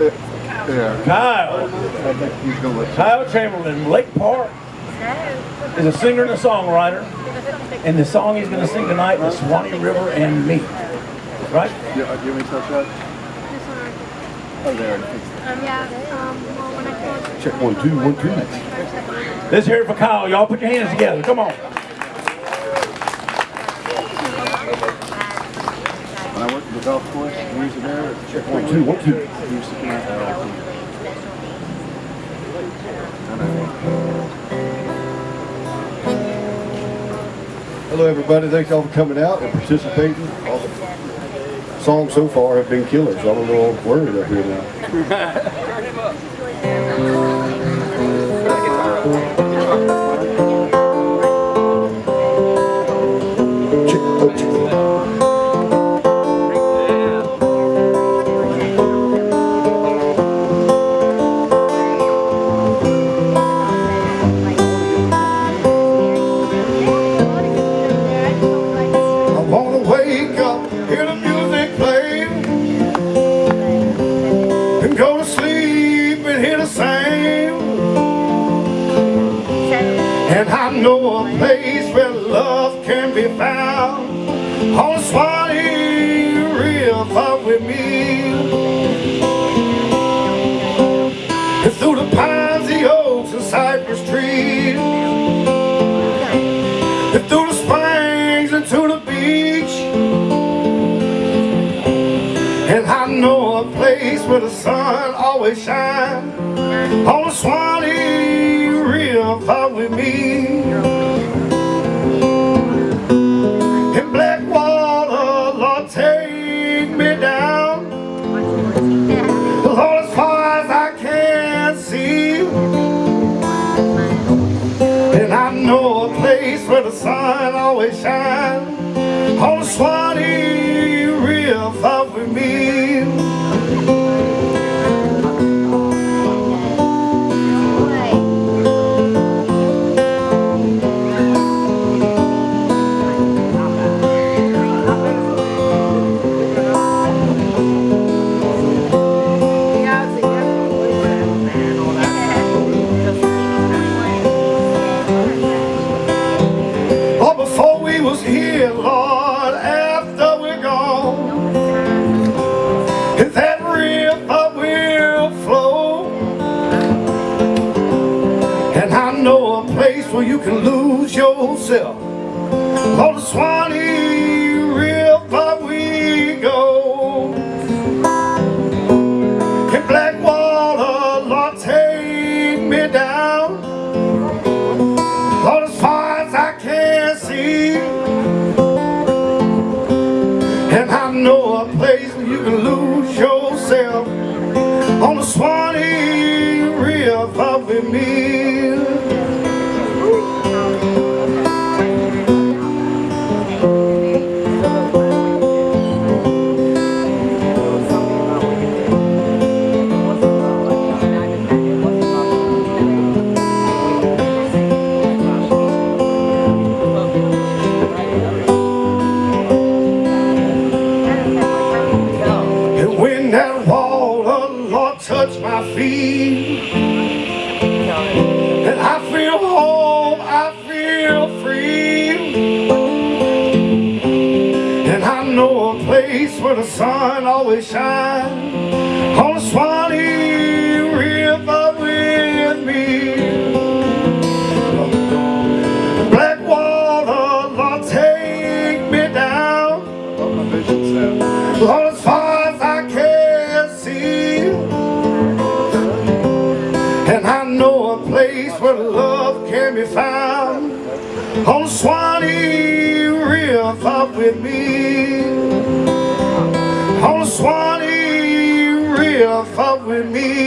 Yeah. Kyle. I think he's gonna let Kyle Chamberlain, Lake Park, is a singer and a songwriter. And the song he's going to sing tonight is Swanee River and Me. Right? you. Yeah, you want me to touch that? Oh, there. Um, yeah, um, well, when I. Check one, two, one, two. Let's hear it for Kyle. Y'all put your hands together. Come on. When I worked at the golf course years ago, check one, two, one, two. He used to come out there all the time. I know. Hello, everybody. Thanks all for coming out and participating. All the songs so far have been killers. I'm a little worried up here now. And I know a place where love can be found on the Swanee River with me. And through the pines, the oaks, and cypress trees. And through the springs and to the beach And I know a place where the sun always shines On the Swanee River with me. In black water, Lord, take me down. Lord, as far as I can see. And I know a place where the sun always shines. On the Swanee you can lose yourself. On the Swanee River we go. In black water, Lord, take me down. Lord, as far as I can see. And I know a place where you can my And I feel home, I feel free. And I know a place where the sun always shines On the Swanee where love can be found On Swanee River with me. On Swanee River with me